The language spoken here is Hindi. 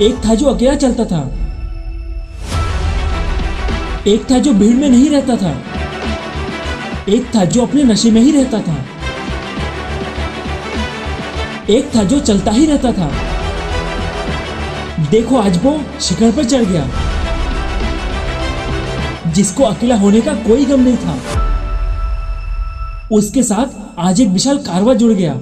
एक था जो अकेला चलता था। एक था जो भीड़ में नहीं रहता था। एक था जो अपने नशे में ही रहता था। एक था जो चलता ही रहता था। देखो आज वो शिखर पर चढ़ गया। जिसको अकेला होने का कोई गम नहीं था। उसके साथ आज एक विशाल कारवा जुड़ गया।